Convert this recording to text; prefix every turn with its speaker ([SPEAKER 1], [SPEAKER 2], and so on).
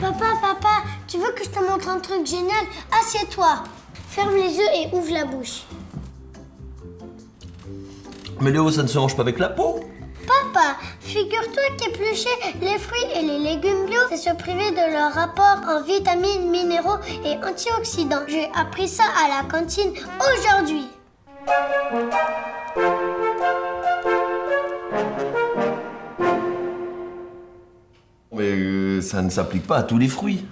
[SPEAKER 1] Papa, papa, tu veux que je te montre un truc génial? Assieds-toi. Ferme les yeux et ouvre la bouche.
[SPEAKER 2] Mais Léo, ça ne se mange pas avec la peau
[SPEAKER 1] Papa, figure-toi qu'éplucher les fruits et les légumes bio, c'est se priver de leur rapport en vitamines, minéraux et antioxydants. J'ai appris ça à la cantine aujourd'hui.
[SPEAKER 2] Mais euh, ça ne s'applique pas à tous les fruits.